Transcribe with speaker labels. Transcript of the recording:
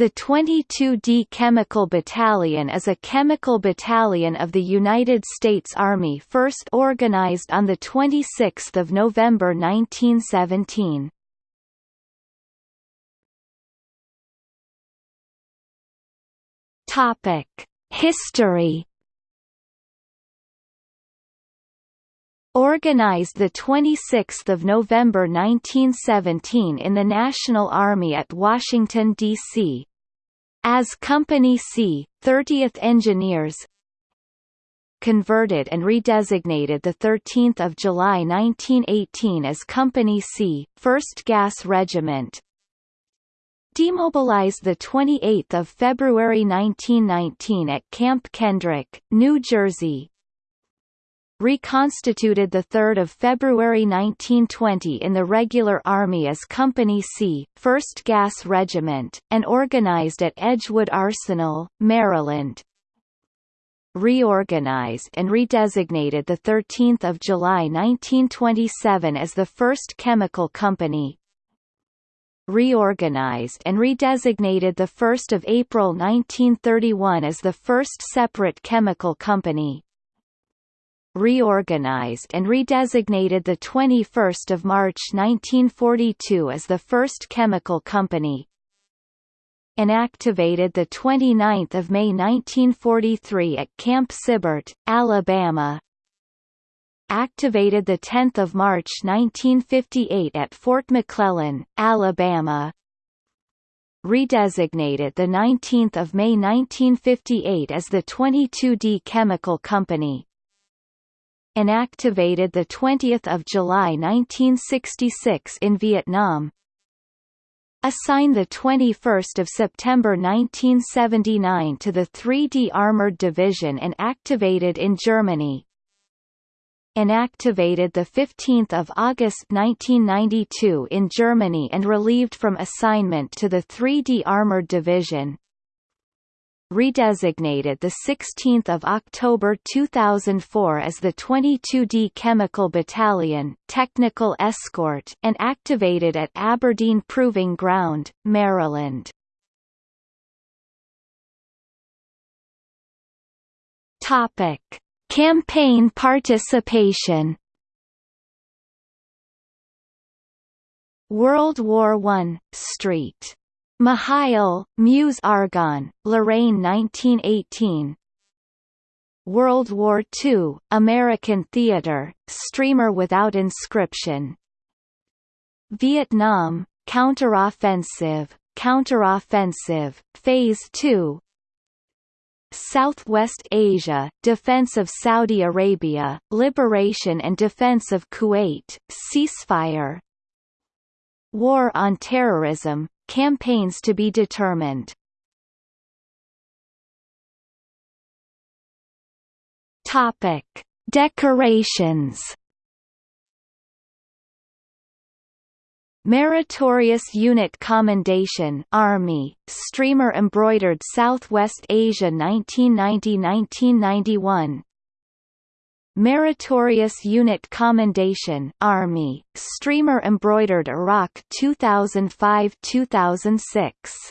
Speaker 1: The 22d Chemical Battalion is a chemical battalion of the United States Army first organized on 26 November 1917. History Organized 26 November 1917 in the National Army at Washington, D.C. As Company C, 30th Engineers converted and redesignated 13 July 1918 as Company C, 1st Gas Regiment. Demobilized 28 February 1919 at Camp Kendrick, New Jersey reconstituted 3 February 1920 in the regular army as Company C, 1st Gas Regiment, and organized at Edgewood Arsenal, Maryland. Reorganized and redesignated 13 July 1927 as the 1st Chemical Company, reorganized and redesignated 1 April 1931 as the first separate chemical company reorganized and redesignated the 21st of March 1942 as the first chemical company inactivated the 29th of May 1943 at Camp Sibert, Alabama. Activated the 10th of March 1958 at Fort McClellan, Alabama. Redesignated the 19th of May 1958 as the 22D Chemical Company inactivated 20 July 1966 in Vietnam. Assigned 21 September 1979 to the 3D Armored Division and activated in Germany inactivated 15 August 1992 in Germany and relieved from assignment to the 3D Armored Division redesignated 16 October 2004 as the 22D Chemical Battalion Technical Escort and activated at Aberdeen Proving Ground, Maryland. Topic: Campaign participation World War I, St. Mihiel, Meuse Argonne, Lorraine 1918 World War II, American Theater, Streamer Without Inscription. Vietnam, Counteroffensive, Counteroffensive, Phase 2 Southwest Asia, defense of Saudi Arabia, liberation and defense of Kuwait, ceasefire. War on terrorism, Campaigns to be determined Topic. Decorations Meritorious Unit Commendation Army, Streamer Embroidered Southwest Asia 1990–1991 Meritorious Unit Commendation Army, Streamer Embroidered Iraq 2005-2006